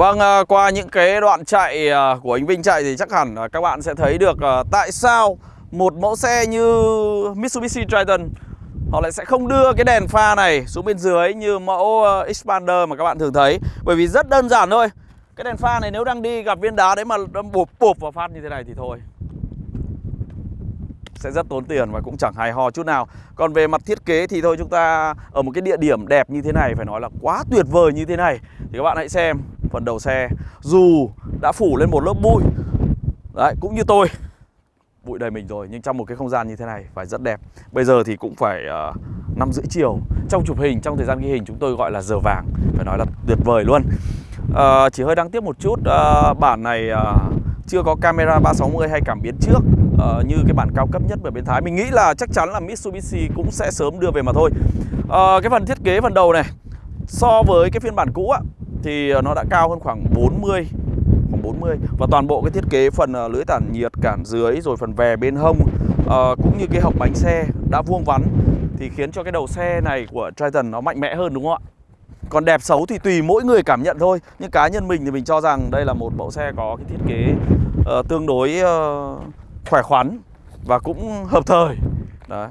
Vâng, à, qua những cái đoạn chạy à, của anh Vinh chạy thì chắc hẳn à, các bạn sẽ thấy được tại sao một mẫu xe như Mitsubishi Triton họ lại sẽ không đưa cái đèn pha này xuống bên dưới như mẫu Expander mà các bạn thường thấy. Bởi vì rất đơn giản thôi Cái đèn pha này nếu đang đi gặp viên đá đấy mà bụp bụp vào phát như thế này thì thôi sẽ rất tốn tiền và cũng chẳng hài ho chút nào. Còn về mặt thiết kế thì thôi chúng ta ở một cái địa điểm đẹp như thế này phải nói là quá tuyệt vời như thế này Thì các bạn hãy xem phần đầu xe. Dù đã phủ lên một lớp bụi Đấy cũng như tôi Bụi đầy mình rồi nhưng trong một cái không gian như thế này phải rất đẹp. Bây giờ thì cũng phải uh, rưỡi chiều. Trong chụp hình, trong thời gian ghi hình chúng tôi gọi là giờ vàng Phải nói là tuyệt vời luôn. Uh, Chỉ hơi đáng tiếc một chút uh, Bản này uh, chưa có camera 360 hay cảm biến trước uh, như cái bản cao cấp nhất ở bên Thái. Mình nghĩ là chắc chắn là Mitsubishi cũng sẽ sớm đưa về mà thôi. Uh, Cái phần thiết kế phần đầu này So với cái phiên bản cũ á Thì nó đã cao hơn khoảng 40 khoảng 40 Và toàn bộ cái thiết kế phần ờ, uh, lưỡi tản nhiệt cản dưới Rồi phần vè bên hông uh, Cũng như cái hộc bánh xe đã vuông vắn Thì khiến cho cái đầu xe này của Triton nó mạnh mẽ hơn đúng không ạ? Còn đẹp xấu thì tùy mỗi người cảm nhận thôi. Nhưng cá nhân mình thì mình cho rằng đây là một mẫu xe có cái thiết kế uh, tương đối uh, khỏe khoắn và cũng hợp thời. Đấy.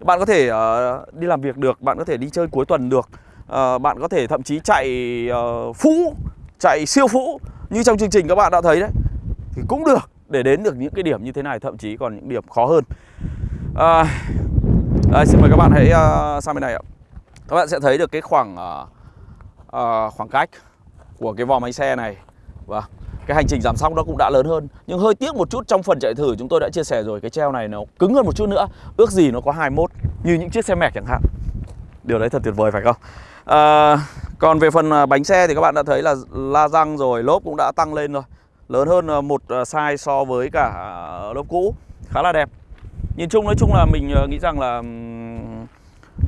Bạn có thể uh, đi làm việc được, bạn có thể đi chơi cuối tuần được. Uh, Bạn có thể thậm chí chạy ờ, uh, phũ, chạy siêu phũ Như trong chương trình các bạn đã thấy đấy Thì cũng được để đến được những cái điểm như thế này Thậm chí còn những điểm khó hơn. Uh, đây, Xin mời các bạn hãy uh, sang bên này ạ. Các bạn sẽ thấy được cái khoảng uh, uh, khoảng cách của cái vòm máy xe này. Vâng cái hành trình giảm sóc nó cũng đã lớn hơn. Nhưng hơi tiếc một chút trong phần chạy thử chúng tôi đã chia sẻ rồi cái treo này nó cứng hơn một chút nữa. Ước gì nó có 21 như những chiếc xe mẹc chẳng hạn. Điều đấy thật tuyệt vời phải không? À, còn về phần à, bánh xe thì các bạn đã thấy là la răng rồi lốp cũng đã tăng lên rồi. Lớn hơn à, một à, size so với cả lốp cũ. Khá là đẹp. Nhìn chung nói chung là mình nghĩ rằng là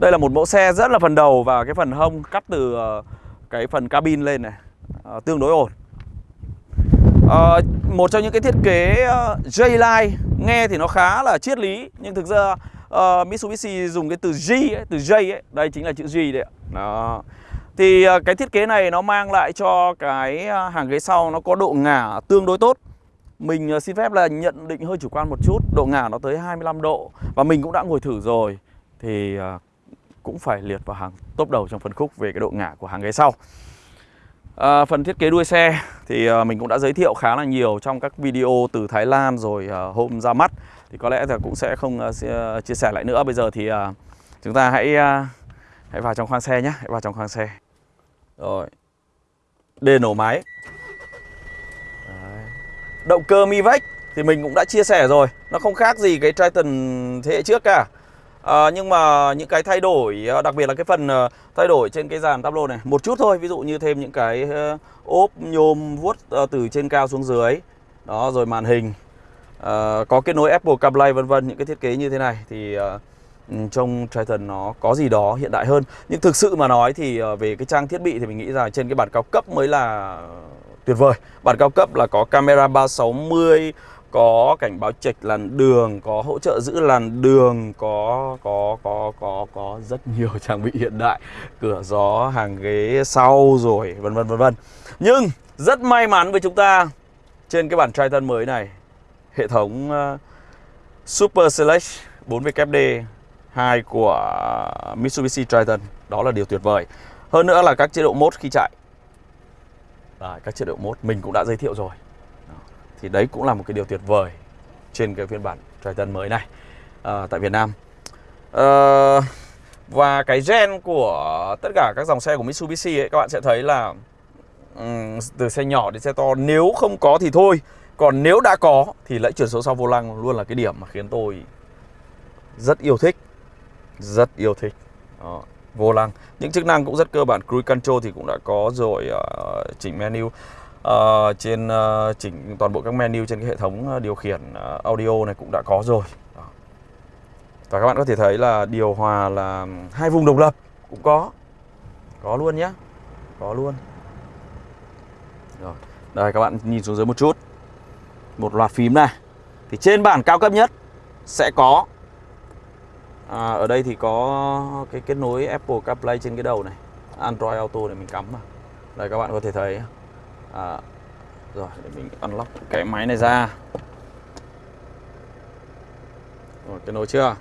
đây là một mẫu xe rất là phần đầu và cái phần hông cắt từ cái phần cabin lên này tương đối ổn à, Một trong những cái thiết kế uh, J-Line Nghe thì nó khá là triết lý Nhưng thực ra uh, Mitsubishi dùng cái từ G ấy, từ J ấy Đây chính là chữ G đấy ạ. Đó. Thì uh, cái thiết kế này nó mang lại cho cái hàng ghế sau nó có độ ngả tương đối tốt. Mình uh, xin phép là nhận định hơi chủ quan một chút Độ ngả nó tới 25 độ Và mình cũng đã ngồi thử rồi. Thì uh, cũng phải liệt vào hàng top đầu trong phân khúc về cái độ ngả của hàng ghế sau. À, phần thiết kế đuôi xe thì à, mình cũng đã giới thiệu khá là nhiều trong các video từ Thái Lan rồi à, hôm ra mắt. Thì có lẽ là cũng sẽ không à, chia sẻ lại nữa. Bây giờ thì à, chúng ta hãy à, hãy vào trong khoang xe nhé hãy vào trong khoang xe. Rồi. Đề nổ máy. Đấy. động cơ Mivec thì mình cũng đã chia sẻ rồi. Nó không khác gì cái Triton thế hệ trước cả à, nhưng mà những cái thay đổi ờ, đặc biệt là cái phần ờ, thay đổi trên cái dàn tablo này một chút thôi ví dụ như thêm những cái ốp nhôm vuốt từ trên cao xuống dưới đó rồi màn hình à, có kết nối Apple CarPlay vân vân những cái thiết kế như thế này thì ừ, uh, trong Triton nó có gì đó hiện đại hơn. Nhưng thực sự mà nói thì về cái trang thiết bị thì mình nghĩ rằng trên cái bản cao cấp mới là tuyệt vời. Bản cao cấp là có camera 360 có cảnh báo chệch làn đường, có hỗ trợ giữ làn đường, có có có có có rất nhiều trang bị hiện đại, cửa gió, hàng ghế sau rồi vân vân vân vân. Nhưng rất may mắn với chúng ta trên cái bản Triton mới này, hệ thống uh, Super Select 4WD 2 của Mitsubishi Triton, đó là điều tuyệt vời. Hơn nữa là các chế độ mode khi chạy. à, các chế độ mode mình cũng đã giới thiệu rồi thì đấy cũng là một cái điều tuyệt vời trên cái phiên bản Triton mới này à, tại Việt Nam. À, và cái gen của tất cả các dòng xe của Mitsubishi ấy các bạn sẽ thấy là um, từ xe nhỏ đến xe to nếu không có thì thôi còn nếu đã có thì lẫy chuyển số sau vô lăng luôn là cái điểm mà khiến tôi rất yêu thích rất yêu thích. Đó, vô lăng. Những chức năng cũng rất cơ bản cruise control thì cũng đã có rồi uh, chỉnh menu uh, trên uh, chỉnh toàn bộ các menu trên cái hệ thống ờ, điều khiển audio này cũng đã có rồi. Đó. và các bạn có thể thấy là điều hòa là hai vùng độc lập cũng có. Có luôn nhé có luôn. Rồi. Đây các bạn nhìn xuống dưới một chút. Một loạt phím này. Thì trên bản cao cấp nhất sẽ có à, ở đây thì có cái kết nối Apple CarPlay trên cái đầu này. Android Auto này mình cắm mà đây các bạn có thể thấy à, rồi để mình unlock cái máy này ra. Rồi cái nối chưa?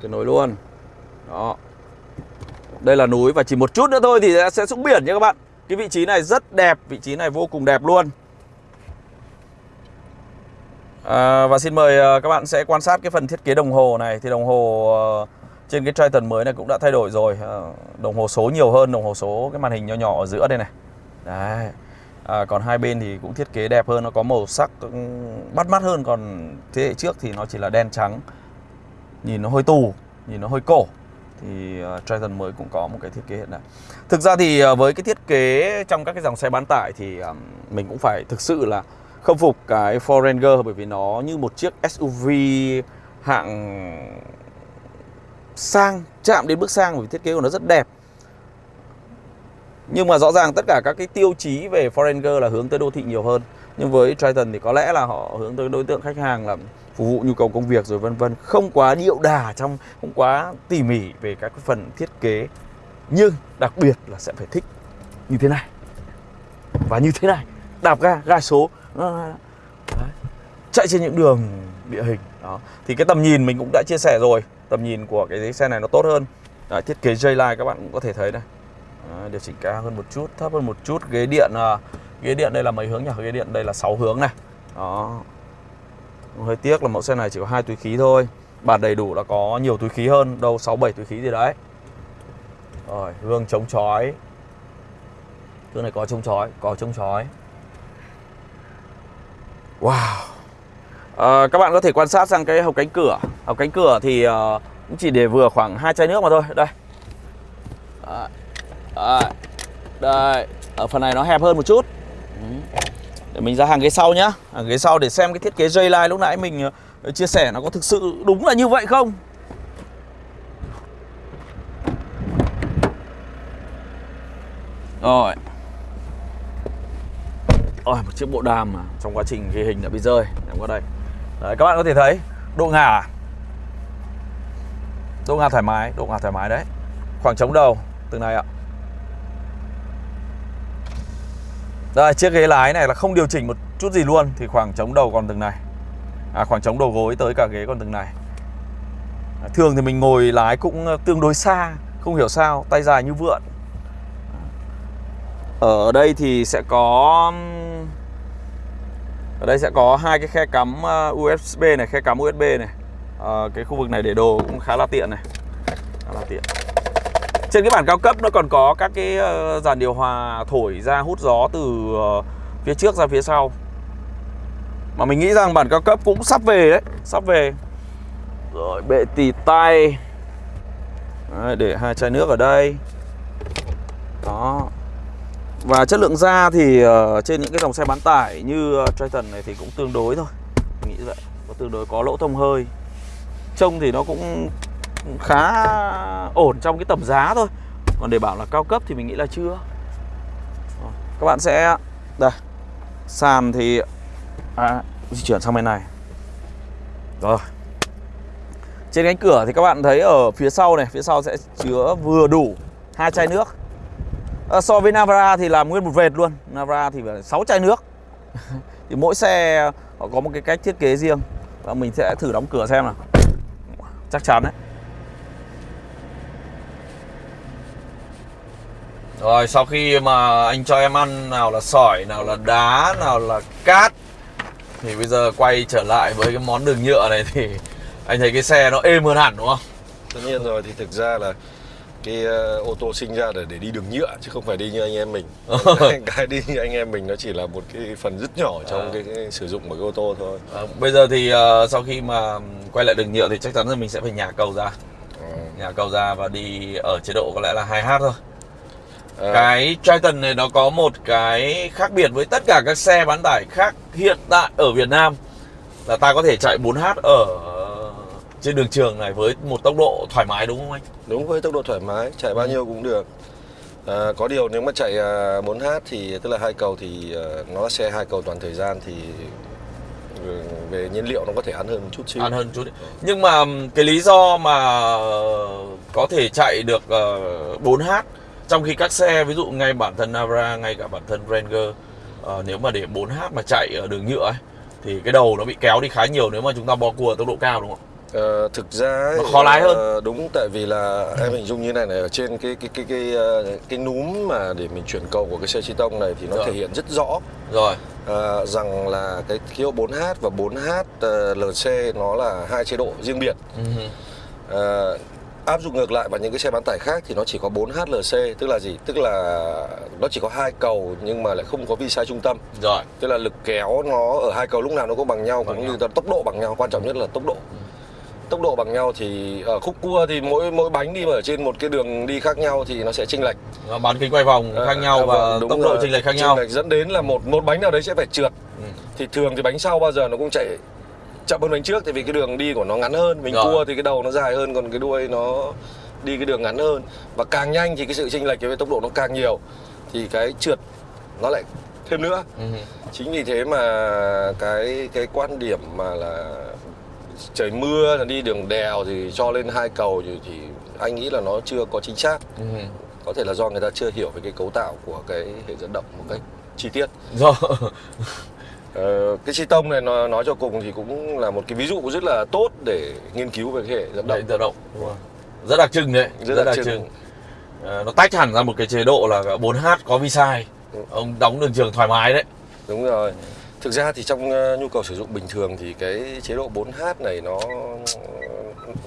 Cái nối luôn. Đó. Đây là núi và chỉ một chút nữa thôi thì sẽ xuống biển nha các bạn. Cái vị trí này rất đẹp vị trí này vô cùng đẹp luôn. À, và xin mời à, các bạn sẽ quan sát cái phần thiết kế đồng hồ này. Thì đồng hồ à, trên cái Triton mới này cũng đã thay đổi rồi. À, đồng hồ số nhiều hơn đồng hồ số cái màn hình nhỏ nhỏ ở giữa đây này. Đấy à, còn hai bên thì cũng thiết kế đẹp hơn nó có màu sắc bắt mắt hơn. Còn thế hệ trước thì nó chỉ là đen trắng nhìn nó hơi tù nhìn nó hơi cổ. Thì uh, Triton mới cũng có một cái thiết kế hiện đại. Thực ra thì uh, với cái thiết kế trong các cái dòng xe bán tải thì um, mình cũng phải thực sự là khâm phục cái Ford Ranger bởi vì nó như một chiếc SUV hạng sang chạm đến bước sang. Vì thiết kế của nó rất đẹp nhưng mà rõ ràng tất cả các cái tiêu chí về Foreigner là hướng tới đô thị nhiều hơn. Nhưng với Triton thì có lẽ là họ hướng tới đối tượng khách hàng là phục vụ nhu cầu công việc rồi vân vân. Không quá điệu đà trong không quá tỉ mỉ về các cái phần thiết kế. Nhưng đặc biệt là sẽ phải thích như thế này. Và như thế này đạp ga ga số. Đấy. chạy trên những đường địa hình. Đó. Thì cái tầm nhìn mình cũng đã chia sẻ rồi. Tầm nhìn của cái xe này nó tốt hơn. Đấy, thiết kế J-Line các bạn cũng có thể thấy đây Đấy, điều chỉnh cao hơn một chút thấp hơn một chút. Ghế điện à, ghế điện đây là mấy hướng nhỉ? Ghế điện đây là 6 hướng này. Đó. Hơi tiếc là mẫu xe này chỉ có hai túi khí thôi. Bản đầy đủ là có nhiều túi khí hơn đâu 6 7 túi khí gì đấy. Rồi gương chống chói. Gương này có chống chói có chống chói. Wow. À, các bạn có thể quan sát sang cái hộc cánh cửa. Hộc cánh cửa thì uh, cũng chỉ để vừa khoảng hai chai nước mà thôi. Đây. À, Đấy. đây ở phần này nó hẹp hơn một chút. Ừ. Để mình ra hàng ghế sau nhá. Hàng ghế sau để xem cái thiết kế dây line lúc nãy mình ờ, chia sẻ nó có thực sự đúng là như vậy không? Rồi. Ôi, một chiếc bộ đàm mà trong quá trình ghi hình đã bị rơi. Em qua đây. Đấy, các bạn có thể thấy độ ngả. Độ ngả thoải mái độ ngả thoải mái đấy. Khoảng trống đầu từng này ạ. Đây chiếc ghế lái này là không điều chỉnh một chút gì luôn thì khoảng trống đầu còn từng này. À, khoảng trống đầu gối tới cả ghế còn từng này. À, thường thì mình ngồi lái cũng ờ, tương đối xa không hiểu sao tay dài như vượn. Ở đây thì sẽ có ở đây sẽ có hai cái khe cắm ờ, USB này khe cắm USB này. À, cái khu vực này để đồ cũng khá là tiện này. Khá là tiện trên cái bản cao cấp nó còn có các cái ờ, dàn điều hòa thổi ra hút gió từ ờ, phía trước ra phía sau. Mà mình nghĩ rằng bản cao cấp cũng sắp về đấy sắp về. Rồi bệ tì tay. Đấy, để hai chai nước ở đây. Đó. Và chất lượng da thì ờ, trên những cái dòng xe bán tải như Triton này thì cũng tương đối thôi. Mình nghĩ vậy. Có tương đối có lỗ thông hơi. Trông thì nó cũng khá ổn trong cái tầm giá thôi. Còn để bảo là cao cấp thì mình nghĩ là chưa. Các bạn sẽ Đây Sàn thì à, Di chuyển sang bên này. Rồi. Trên cánh cửa thì các bạn thấy ở phía sau này Phía sau sẽ chứa vừa đủ hai chai nước. À, So với Navara thì làm nguyên một vệt luôn. Navara thì phải 6 chai nước. Thì mỗi xe họ có một cái cách thiết kế riêng. Và mình sẽ thử đóng cửa xem nào. Chắc chắn đấy. Rồi sau khi mà anh cho em ăn nào là sỏi, nào là đá, nào là cát Thì bây giờ quay trở lại với cái món đường nhựa này thì anh thấy cái xe nó êm hơn hẳn đúng không? Tất nhiên rồi thì thực ra là cái uh, ô tô sinh ra để để đi đường nhựa chứ không phải đi như anh em mình cái, đi như anh em mình nó chỉ là một cái phần rất nhỏ trong à. cái, cái sử dụng của cái ô tô thôi à, bây giờ thì uh, sau khi mà quay lại đường nhựa thì chắc chắn là mình sẽ phải nhả cầu ra à. nhả cầu ra và đi ở chế độ có lẽ là 2H thôi à. cái Triton này nó có một cái khác biệt với tất cả các xe bán tải khác hiện tại ở Việt Nam là ta có thể chạy 4H ở trên đường trường này với một tốc độ thoải mái đúng không anh? Đúng với tốc độ thoải mái, chạy bao ừ. nhiêu cũng được. À, có điều nếu mà chạy 4H à, thì tức là hai cầu thì nó là xe hai cầu toàn thời gian thì ừ, về nhiên liệu nó có thể ăn hơn một chút xíu. Ăn hơn chút. Nhưng mà cái lý do mà có thể chạy được 4H ờ, trong khi các xe ví dụ ngay bản thân Navara ngay cả bản thân Ranger ờ, nếu mà để 4H mà chạy ở đường nhựa ấy thì cái đầu nó bị kéo đi khá nhiều nếu mà chúng ta bò cua ở tốc độ cao đúng không? Ờ, thực ra ấy, Nó khó lái hơn. ờ, đúng tại vì là em hình dung như này này ở trên cái cái cái cái ờ, cái núm mà để mình chuyển cầu của cái xe chi tông này thì nó Rồi. thể hiện rất rõ Rồi, ờ, rằng là cái khí hậu 4H và 4H ờ, LC nó là hai chế độ riêng biệt. Ừ. Ờ, áp dụng ngược lại vào những cái xe bán tải khác thì nó chỉ có 4H LC tức là gì? Tức là nó chỉ có hai cầu nhưng mà lại không có vi sai trung tâm. rồi, Tức là lực kéo nó ở hai cầu lúc nào nó cũng bằng nhau Bằng cũng nhau. như tốc độ bằng nhau, quan trọng nhất là tốc độ. Tốc độ bằng nhau thì ở khúc cua thì mỗi mỗi bánh đi mà ở trên một cái đường đi khác nhau thì nó sẽ chênh lệch. bán kính quay vòng khác nhau À, và vâng, đúng tốc độ chênh lệch khác nhau. dẫn đến là một một bánh nào đấy sẽ phải trượt. Ừ. Thì thường thì bánh sau bao giờ nó cũng chạy chậm hơn bánh trước tại vì cái đường đi của nó ngắn hơn, mình Rồi. cua thì cái đầu nó dài hơn còn cái đuôi nó đi cái đường ngắn hơn và càng nhanh thì cái sự chênh lệch với tốc độ nó càng nhiều thì cái trượt nó lại thêm nữa. Ừ. chính vì thế mà cái cái quan điểm mà là trời mưa là đi đường đèo thì cho lên hai cầu thì, thì anh nghĩ là nó chưa có chính xác Ừ. có thể là do người ta chưa hiểu về cái cấu tạo của cái hệ dẫn động một cách chi tiết Rồi. ờ, cái xi tông này nó nói cho cùng thì cũng là một cái ví dụ rất là tốt để nghiên cứu về cái hệ dẫn Đấy, động tự động. Đúng rồi. Rất đặc trưng đấy, rất, đặc trưng Ờ, nó tách hẳn ra một cái chế độ là 4H có vi sai. Ừ. Ông đóng đường trường thoải mái đấy. đúng rồi thực ra thì trong ờ, nhu cầu sử dụng bình thường thì cái chế độ 4H này nó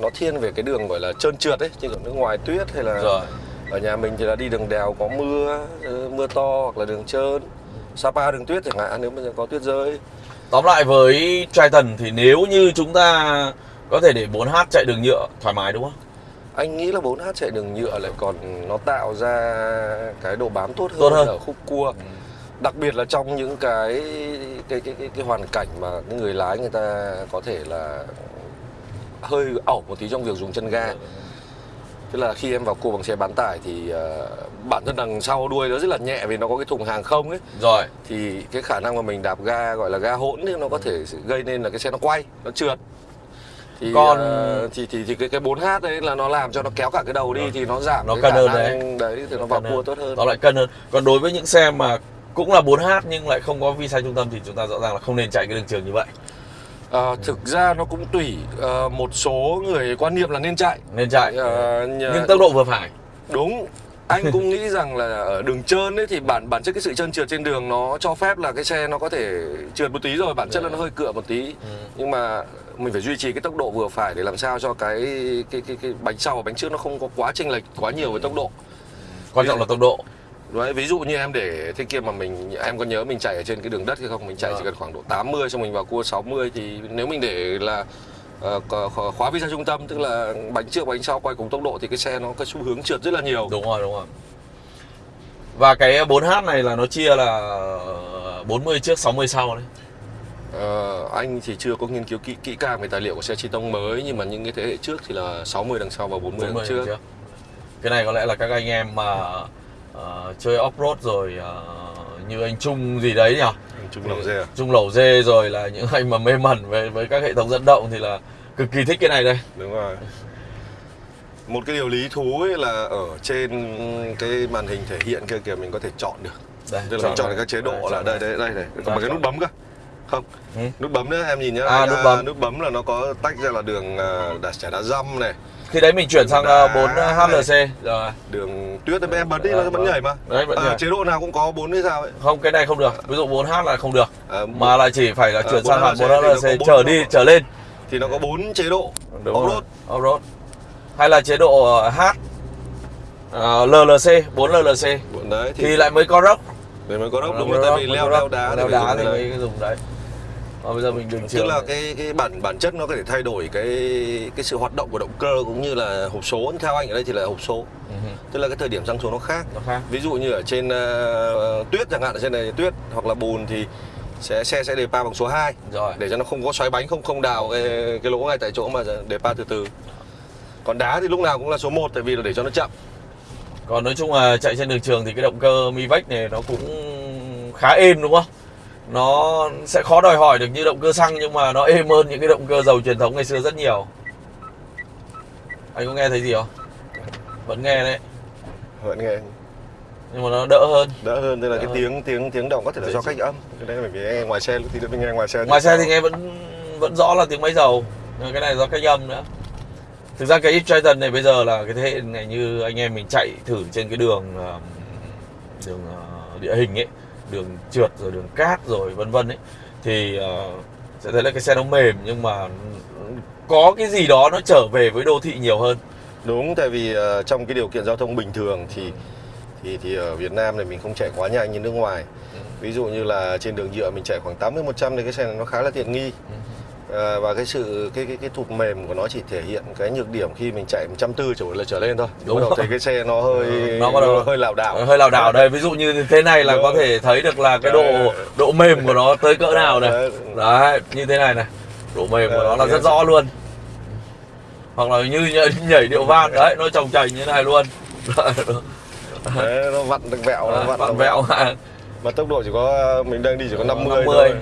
nó thiên về cái đường gọi là trơn trượt ấy chứ còn nước ngoài tuyết hay là Rồi. ở nhà mình thì là đi đường đèo có mưa mưa to hoặc là đường trơn Sapa đường tuyết chẳng hạn nếu mà có tuyết rơi. Tóm lại với Triton thì nếu như chúng ta có thể để 4H chạy đường nhựa thoải mái đúng không? anh nghĩ là 4H chạy đường nhựa lại còn nó tạo ra cái độ bám tốt hơn, Tốt hơn. ở khúc cua. Đặc biệt là trong những cái cái cái cái, cái hoàn cảnh mà cái người lái người ta có thể là hơi ẩu một tí trong việc dùng chân ga. Tức là khi em vào cua bằng xe bán tải thì ờ, bản thân đằng sau đuôi nó rất là nhẹ vì nó có cái thùng hàng không ấy Rồi. thì cái khả năng mà mình đạp ga gọi là ga hỗn thì nó có thể gây nên là cái xe nó quay nó trượt thì Còn- ờ, thì thì thì cái cái 4H đấy là nó làm cho nó kéo cả cái đầu đi thì nó giảm Nó cân hơn năng đấy thì nó vào cua tốt hơn Nó lại cân hơn. Còn đối với những xe mà cũng là 4H nhưng lại không có vi sai trung tâm thì chúng ta rõ ràng là không nên chạy cái đường trường như vậy. Ờ, thực ra nó cũng tùy Ờ, một số người quan niệm là nên chạy Nên chạy. Ờ, nhờ- nhưng tốc độ vừa phải. đúng anh cũng nghĩ rằng là ở đường trơn ấy thì bản bản chất cái sự trơn trượt trên đường nó cho phép là cái xe nó có thể trượt một tí rồi bản chất là nó hơi cựa một tí Ừ. nhưng mà mình phải duy trì cái tốc độ vừa phải để làm sao cho cái cái cái, cái bánh sau và bánh trước nó không có quá chênh lệch quá nhiều với tốc độ Quan trọng là tốc độ. Đấy, ví dụ như em để thế kia mà mình em có nhớ mình chạy ở trên cái đường đất hay không mình chạy Vâng. chỉ cần khoảng độ 80 xong mình vào cua 60 thì nếu mình để là có- khóa vi ra trung tâm tức là bánh trước bánh sau quay cùng tốc độ thì cái xe nó có xu hướng trượt rất là nhiều Đúng rồi, đúng rồi. Và cái 4H này là nó chia là 40 trước 60 sau đấy. Ờ, anh thì chưa có nghiên cứu kỹ kỹ càng về tài liệu của xe chi tông mới nhưng mà những cái thế hệ trước thì là 60 đằng sau và 40, 40 đằng trước trước. Cái này có lẽ là các anh em mà ờ, chơi off-road rồi ờ, như anh Trung gì đấy nhỉ? Trung lầu dê à? Trung lẩu dê rồi là những anh mà mê mẩn về với các hệ thống dẫn động thì là cực kỳ thích cái này đây. Đúng rồi. Một cái điều lý thú ấy là ở trên cái màn hình thể hiện kia kìa mình có thể chọn được. Đây, tức là mình chọn được các chế độ đây, là đây. đây đây này Đây, một cái nút bấm cơ. Không. Ừ. nút bấm nữa em nhìn nhá. À, nút bấm. nút bấm là nó có tách ra là đường đá chả đá dăm này Khi đấy mình chuyển sang Đá 4 HLC rồi. đường tuyết em em bấm đi Ờ, nó vẫn vâng. nhảy mà Đấy, vẫn à, nhảy. chế độ nào cũng có bốn hay sao ấy Không cái này không được. Ví dụ 4H là không được. à, Mà lại chỉ phải là Ờ, chuyển 4 sang hẳn 4 HLC thì trở đi trở lên. thì nó có bốn chế độ off-road. Off-road. Hay là chế độ ờ, H ờ, LLC, 4 LLC đấy thì, thì lại mới có rock. để mới có đốc đúng rồi tại vì rock, leo rock. đá đá thì cái đấy. mới dùng đấy. Và bây giờ mình đường trường. tức là cái cái bản bản chất nó có thể thay đổi cái cái sự hoạt động của động cơ cũng như là hộp số theo anh ở đây thì là hộp số Ừ, tức là cái thời điểm răng số nó khác nó khác. ví dụ như ở trên ờ, tuyết chẳng hạn ở trên này tuyết hoặc là bùn thì sẽ xe sẽ đề pa bằng số 2 Rồi. để cho nó không có xoáy bánh không không đào cái, cái lỗ ngay tại chỗ mà đề pa từ từ còn đá thì lúc nào cũng là số 1 tại vì là để cho nó chậm Còn nói chung là chạy trên đường trường thì cái động cơ Mivec này nó cũng khá êm đúng không? Nó sẽ khó đòi hỏi được như động cơ xăng nhưng mà nó êm hơn những cái động cơ dầu truyền thống ngày xưa rất nhiều. Anh có nghe thấy gì không? Vẫn nghe đấy. vẫn nghe nhưng mà nó đỡ hơn đỡ hơn tức là Đỡ cái hơn. tiếng tiếng tiếng động có thể là Dễ do cách âm cái đấy là mình nghe ngoài xe thì mình nghe ngoài xe ngoài xe thì nghe vẫn vẫn rõ là tiếng máy dầu Nhưng cái này do cách âm nữa thực ra cái Triton này bây giờ là cái thế hệ này như anh em mình chạy thử trên cái đường đường ờ, địa hình ấy đường trượt rồi đường cát rồi vân vân ấy thì ờ, sẽ thấy là cái xe nó mềm nhưng mà có cái gì đó nó trở về với đô thị nhiều hơn. Đúng tại vì ờ, trong cái điều kiện giao thông bình thường thì thì thì ở Việt Nam này mình không chạy quá nhanh như nước ngoài. Ừ. ví dụ như là trên đường nhựa mình chạy khoảng 80 100 thì cái xe này nó khá là tiện nghi Ờ, và cái sự cái cái cái thụt mềm của nó chỉ thể hiện cái nhược điểm khi mình chạy 140 trở là trở lên thôi. Đúng bắt đầu rồi. thấy cái xe nó hơi Ừ, nó bắt đầu- hơi lảo đảo. hơi lảo đảo đây. Ví dụ như thế này là Đúng. có thể thấy được là cái độ Đấy. độ mềm của nó tới cỡ nào này. Đấy. như thế này này. Độ mềm của Ờ, nó là rất rõ luôn. Hoặc là như nhảy, nhảy điệu van đấy nó trồng chành như thế này luôn. Đấy, nó vặn được vẹo nó vặn vặn vẹo. mà tốc độ chỉ có mình đang đi chỉ có 50, 50. thôi. Ờ,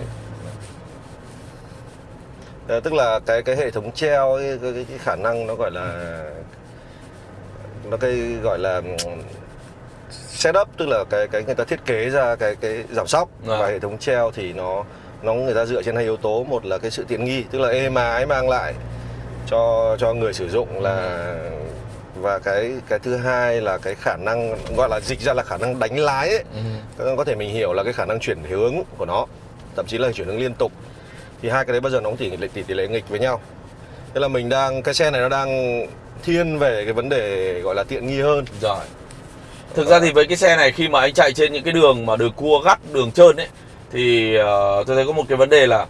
tức là cái cái hệ thống treo cái, cái, cái khả năng nó gọi là nó cái gọi là ừm, setup tức là cái cái người ta thiết kế ra cái cái giảm sóc À. và hệ thống treo thì nó nó người ta dựa trên hai yếu tố một là cái sự tiện nghi tức là êm ái mang lại cho cho người sử dụng là và cái cái thứ hai là cái khả năng gọi là dịch ra là khả năng đánh lái ấy. Ừ. có thể mình hiểu là cái khả năng chuyển hướng của nó thậm chí là chuyển hướng liên tục thì hai cái đấy bao giờ nó cũng tỷ lệ tỷ, tỷ lệ nghịch với nhau. Thế là mình đang cái xe này nó đang thiên về cái vấn đề gọi là tiện nghi hơn. Rồi. Thực ra thì với cái xe này khi mà anh chạy trên những cái đường mà đường cua gắt đường trơn ấy thì ờ, tôi thấy có một cái vấn đề là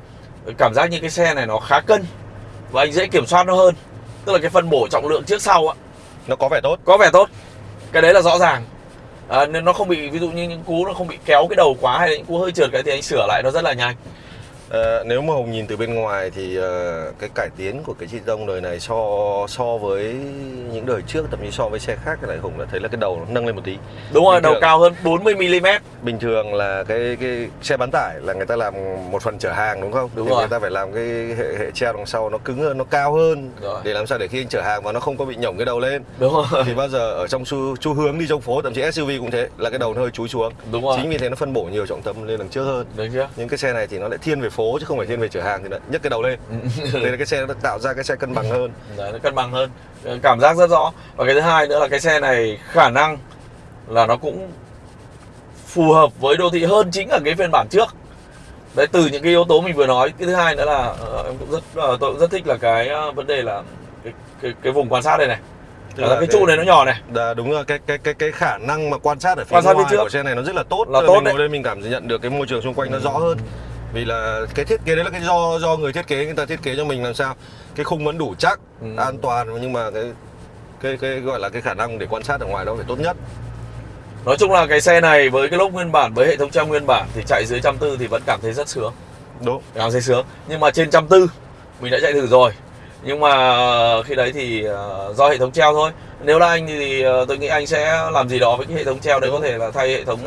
cảm giác như cái xe này nó khá cân và anh dễ kiểm soát nó hơn. Tức là cái phân bổ trọng lượng trước sau á. Nó có vẻ tốt. Có vẻ tốt. Cái đấy là rõ ràng. À, nên nó không bị ví dụ như những cú nó không bị kéo cái đầu quá hay là những cú hơi trượt cái thì anh sửa lại nó rất là nhanh Ờ, nếu mà Hùng nhìn từ bên ngoài thì ờ, cái cải tiến của cái chi tông đời này so so với những đời trước thậm chí so với xe khác lại Hùng đã thấy là cái đầu nó nâng lên một tí đúng rồi Bình đầu thường. cao hơn 40 mm bình thường là cái cái xe bán tải là người ta làm một phần chở hàng đúng không? Đúng thì rồi. người ta phải làm cái hệ hệ treo đằng sau nó cứng hơn, nó cao hơn Rồi. để làm sao để khi anh chở hàng và nó không có bị nhổng cái đầu lên. đúng rồi thì bao giờ ở trong xu, xu hướng đi trong phố thậm chí SUV cũng thế là cái đầu nó hơi chúi xuống. đúng rồi Chính vì thế nó phân bổ nhiều trọng tâm lên đằng trước hơn. được chưa Nhưng cái xe này thì nó lại thiên về phố chứ không phải thiên về chở hàng thì lại nhấc cái đầu lên. Đây là cái xe nó tạo ra cái xe cân bằng hơn. Đấy, nó cân bằng hơn. Cảm giác rất rõ. Và cái thứ hai nữa là cái xe này khả năng là nó cũng phù hợp với đô thị hơn chính ở cái phiên bản trước. Đấy từ những cái yếu tố mình vừa nói. Cái thứ hai nữa là ờ, em cũng rất ờ, tôi cũng rất thích là cái ờ, vấn đề là cái cái, cái vùng quan sát đây này. Là, là cái cái- trụ này nó nhỏ này. Đã, đúng rồi. Cái cái cái cái khả năng mà quan sát ở phía Quan sát ngoài trước. của xe này nó rất là tốt. Là tốt mình đấy. ngồi đây mình cảm nhận được cái môi trường xung quanh nó rõ hơn vì là cái thiết kế đấy là cái do do người thiết kế người ta thiết kế cho mình làm sao. Cái khung vẫn đủ chắc Ừ. an toàn nhưng mà cái cái cái gọi là cái khả năng để quan sát ở ngoài đó phải tốt nhất. Nói chung là cái xe này với cái lốp nguyên bản với hệ thống treo nguyên bản thì chạy dưới trăm tư thì vẫn cảm thấy rất sướng. Đúng. Cảm thấy sướng. Nhưng mà trên trăm tư mình đã chạy thử rồi. Nhưng mà ờ, khi đấy thì ờ, do hệ thống treo thôi. Nếu là anh thì ờ, tôi nghĩ anh sẽ làm gì đó với cái hệ thống treo đấy có thể là thay hệ thống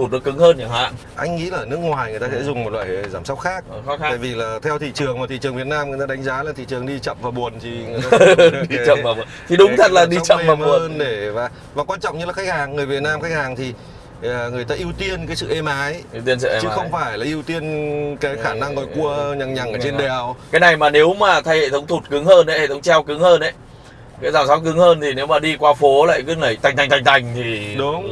thụt nó cứng hơn chẳng hạn. Anh nghĩ là ở nước ngoài người ta sẽ dùng một loại giảm sóc khác. Ờ, khó tại khăn vì là theo thị trường mà thị trường Việt Nam người ta đánh giá là thị trường đi chậm và buồn thì người ta đi chậm mà buồn. thì đúng cái thật là đi chậm mà mềm buồn. để và và quan trọng như là khách hàng. Người Việt Nam khách hàng thì ờ, người ta ưu tiên cái sự êm ái. Ưu tiên sẽ chứ em không ái. phải là ưu tiên cái khả năng gọi cua nhằng nhằng ở trên đèo. Cái này mà nếu mà thay hệ thống thụt cứng hơn đấy hệ thống treo cứng hơn đấy cái giảm sóc cứng hơn thì nếu mà đi qua phố lại cứ nảy tành tành tành tành thì Đúng.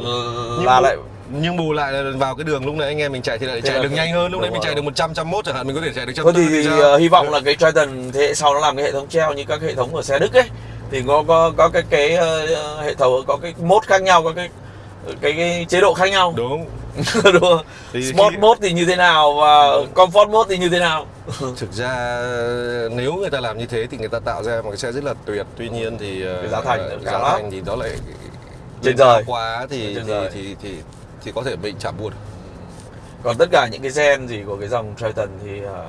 Nhưng là bù- lại nhưng bù lại là vào cái đường lúc nãy anh em mình chạy thì lại Thế chạy được nhanh hơn lúc nãy đúng mình chạy được 100 101 chẳng hạn mình có thể chạy được trăm Thôi tư thì, sao? ờ, hy vọng là cái Triton thế hệ sau nó làm cái hệ thống treo như các hệ thống của xe Đức ấy thì có có có cái cái ờ, hệ thống có cái mode khác nhau có cái cái, cái chế độ khác nhau đúng đúng không? Thì Sport khi- mode thì như thế nào và comfort mode thì như thế nào thực ra nếu người ta làm như thế thì người ta tạo ra một cái xe rất là tuyệt tuy nhiên thì Cái giá thành nó giá lắm. thành thì đó lại Trên trời. quá thì thì, thì thì thì có thể bị chạm buồn còn tất cả những cái gen gì của cái dòng Triton thì ờ,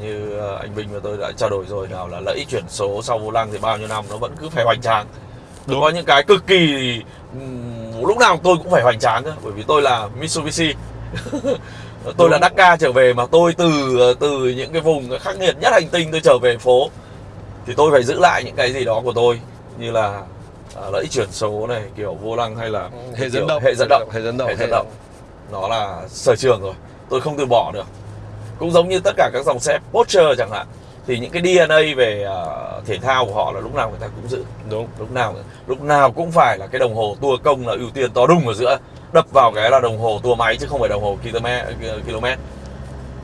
như ờ, anh Bình và tôi đã trao đổi rồi nào là lợi ích chuyển số sau vô lăng thì bao nhiêu năm nó vẫn cứ phải hoành tráng Đúng. có những cái cực kỳ ừm, lúc nào tôi cũng phải hoành tráng bởi vì tôi là Mitsubishi tôi là Đúng. Dakar trở về mà tôi từ từ những cái vùng khắc nghiệt nhất hành tinh tôi trở về phố thì tôi phải giữ lại những cái gì đó của tôi như là à, lẫy chuyển số này kiểu vô lăng hay là hệ kiểu dẫn động. hệ dẫn động hệ dẫn động. Hệ dẫn động. Nó là sở trường rồi. Tôi không từ bỏ được. Cũng giống như tất cả các dòng xe Porsche chẳng hạn. Thì những cái DNA về uh, thể thao của họ là lúc nào người ta cũng giữ. Đúng. Lúc nào lúc nào cũng phải là cái đồng hồ tua công là ưu tiên to đùng ở giữa. Đập vào cái là đồng hồ tua máy chứ không phải đồng hồ km km.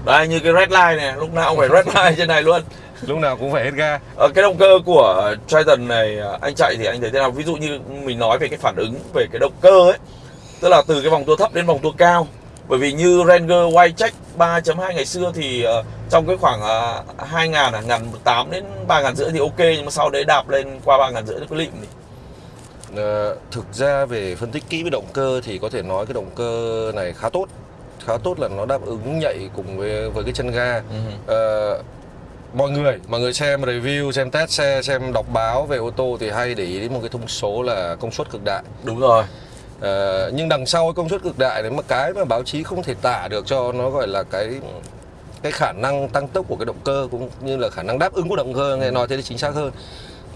Đây như cái red line này lúc nào cũng phải red line trên này luôn lúc nào cũng phải hết ga. Ờ, cái động cơ của Triton này à, anh chạy thì anh thấy thế nào? Ví dụ như mình nói về cái phản ứng về cái động cơ ấy tức là từ cái vòng tua thấp đến vòng tua cao. Bởi vì như Ranger Check 3.2 ngày xưa thì ờ, trong cái khoảng uh, 2 ngàn à, ngàn 8 đến 3 ngàn rưỡi thì ok nhưng mà sau đấy đạp lên qua 3 ngàn rưỡi nó có lịm thì Ờ, thực ra về phân tích kỹ về động cơ thì có thể nói cái động cơ này khá tốt. Khá tốt là nó đáp ứng nhạy cùng với với cái chân ga. Ờ, mọi người mọi người xem review xem test xe xem đọc báo về ô tô thì hay để ý đến một cái thông số là công suất cực đại. Đúng rồi. Ờ, nhưng đằng sau cái công suất cực đại đấy mà cái mà báo chí không thể tả được cho nó gọi là cái cái khả năng tăng tốc của cái động cơ cũng như là khả năng đáp ứng của động cơ nghe nói thế thì chính xác hơn.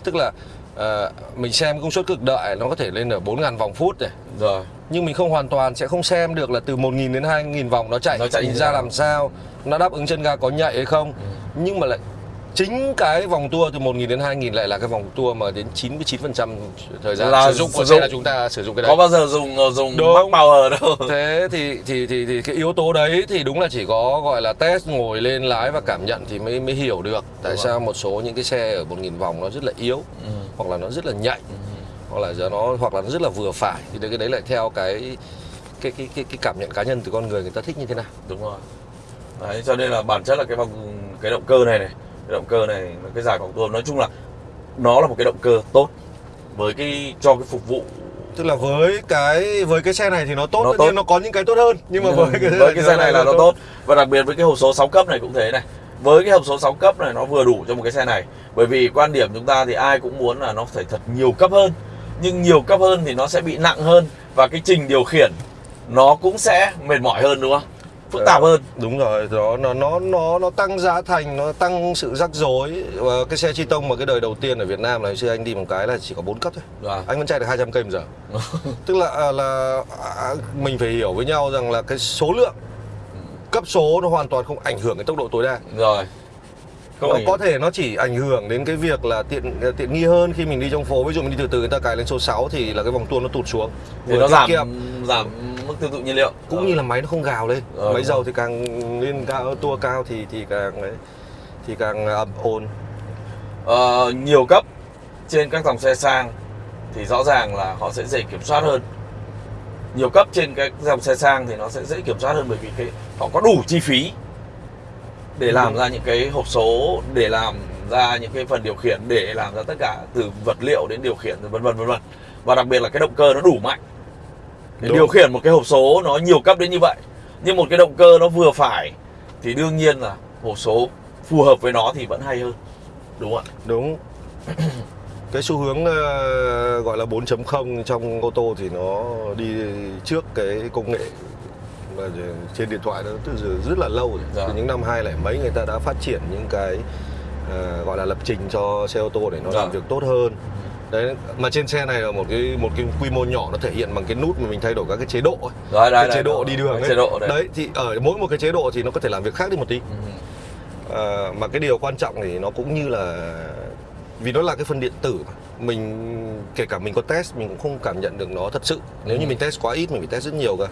Tức là ờ, mình xem công suất cực đại nó có thể lên ở 4.000 vòng phút này. Rồi. Nhưng mình không hoàn toàn sẽ không xem được là từ 1.000 đến 2.000 vòng nó chạy. Nó chạy ra làm sao? Nó đáp ứng chân ga có nhạy hay không nhưng mà lại chính cái vòng tua từ 1.000 đến 2.000 lại là cái vòng tua mà đến 99% thời gian Là sử dụng của xe là chúng ta sử dụng cái đấy. có bao giờ dùng ờ, dùng Đúng. Max Power đâu? Thế thì, thì thì thì cái yếu tố đấy thì đúng là chỉ có gọi là test ngồi lên lái và cảm nhận thì mới mới hiểu được tại Đúng sao một số những cái xe ở 1.000 vòng nó rất là yếu Ừ. hoặc là nó rất là nhạy hoặc là giờ nó hoặc là nó rất là vừa phải. Thì đấy- cái đấy lại theo cái cái cái cái, cái cảm nhận cá nhân từ con người người ta thích như thế nào. Đúng rồi. Đấy cho nên là bản chất là cái vòng cái động cơ này này cái động cơ này cái giải vòng tua nói chung là nó là một cái động cơ tốt với cái cho cái phục vụ. Tức là với cái với cái xe này thì nó tốt Nó tất tốt. nhiên nó có những cái tốt hơn nhưng mà với cái với cái xe này là nó tốt. và đặc biệt với cái hộp số 6 cấp này cũng thế này. Với cái hộp số 6 cấp này nó vừa đủ cho một cái xe này. Bởi vì quan điểm chúng ta thì ai cũng muốn là nó phải thật nhiều cấp hơn. Nhưng nhiều cấp hơn thì nó sẽ bị nặng hơn và cái trình điều khiển nó cũng sẽ mệt mỏi hơn đúng không phức tạp hơn. Đúng rồi đó nó nó nó nó tăng giá thành nó tăng sự rắc rối. Và cái xe chi tông mà cái đời đầu tiên ở Việt Nam là hồi xưa anh đi một cái là chỉ có 4 cấp thôi. Vâng. anh vẫn chạy được 200 cây một giờ. Tức là à, là à, mình phải hiểu với nhau rằng là cái số lượng cấp số nó hoàn toàn không ảnh hưởng đến tốc độ tối đa. Rồi. Không nó có thể nó chỉ ảnh hưởng đến cái việc là tiện tiện nghi hơn khi mình đi trong phố. Ví dụ mình đi từ từ người ta cài lên số 6 thì là cái vòng tua nó tụt xuống. Thì nó giảm kiệm, giảm mức tiêu thụ nhiên liệu. Cũng như là máy nó không gào lên. Ờ, máy dầu thì càng lên cao tua cao thì thì càng thì càng ẩm ồn. Ờ, nhiều cấp trên các dòng xe sang thì rõ ràng là họ sẽ dễ kiểm soát hơn. Nhiều cấp trên các dòng xe sang thì nó sẽ dễ kiểm soát hơn bởi vì cái họ có đủ chi phí để làm ra những cái hộp số để làm ra những cái phần điều khiển để làm ra tất cả từ vật liệu đến điều khiển vân vân vân vân. Và đặc biệt là cái động cơ nó đủ mạnh để Đúng. điều khiển một cái hộp số nó nhiều cấp đến như vậy nhưng một cái động cơ nó vừa phải thì đương nhiên là hộp số phù hợp với nó thì vẫn hay hơn đúng không ạ đúng cái xu hướng ờ, gọi là 4.0 trong ô tô thì nó đi trước cái công nghệ mà trên điện thoại nó từ rất là lâu rồi Dạ. từ những năm hai lẻ mấy người ta đã phát triển những cái ờ, gọi là lập trình cho xe ô tô để nó Dạ. làm việc tốt hơn đấy mà trên xe này là một cái một cái quy mô nhỏ nó thể hiện bằng cái nút mà mình thay đổi các cái chế độ ấy. Đấy, đấy, cái đấy, chế độ đó, đi đường ấy. chế độ đấy. đấy thì ở mỗi một cái chế độ thì nó có thể làm việc khác đi một tí Ừ. À, mà cái điều quan trọng thì nó cũng như là vì nó là cái phần điện tử mà mình kể cả mình có test mình cũng không cảm nhận được nó thật sự nếu như Ừ. mình test quá ít mình phải test rất nhiều cơ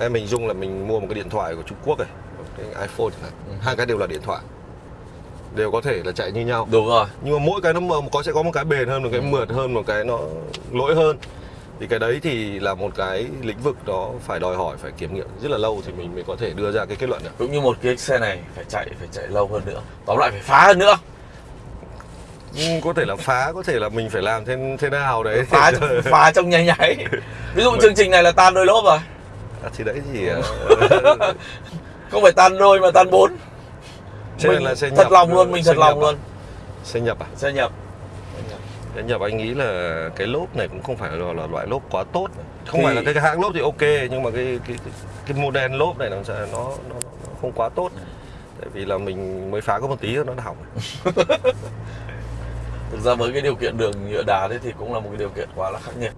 em mình dùng là mình mua một cái điện thoại của Trung Quốc này cái iPhone hạn Ừ. hai cái đều là điện thoại đều có thể là chạy như nhau. Đúng rồi. Nhưng mà mỗi cái nó có sẽ có một cái bền hơn một cái Ừ. mượt hơn một cái nó lỗi hơn. Thì cái đấy thì là một cái lĩnh vực đó phải đòi hỏi phải kiểm nghiệm rất là lâu thì mình mới có thể đưa ra cái kết luận được. Cũng như một cái xe này phải chạy phải chạy lâu hơn nữa. Tóm lại phải phá hơn nữa. Ừ, có thể là phá có thể là mình phải làm thế thế nào đấy. Phá phá trong nháy nháy. Ví dụ chương trình này là tan đôi lốp rồi. À, thì đấy thì ờ, không phải tan đôi mà tan bốn Này Mình là xe thật nhập, lòng luôn mình thật lòng à? luôn. xe nhập à? Xe nhập. Xe nhập anh nghĩ là cái lốp này cũng không phải là, là loại lốp quá tốt. Không Thì- phải là cái, cái hãng lốp thì ok nhưng mà cái cái cái, cái model lốp này nó sẽ nó, nó nó không quá tốt. Tại vì là mình mới phá có một tí nó đã hỏng. Thực ra với cái điều kiện đường nhựa đá đấy thì cũng là một cái điều kiện quá là khắc nghiệt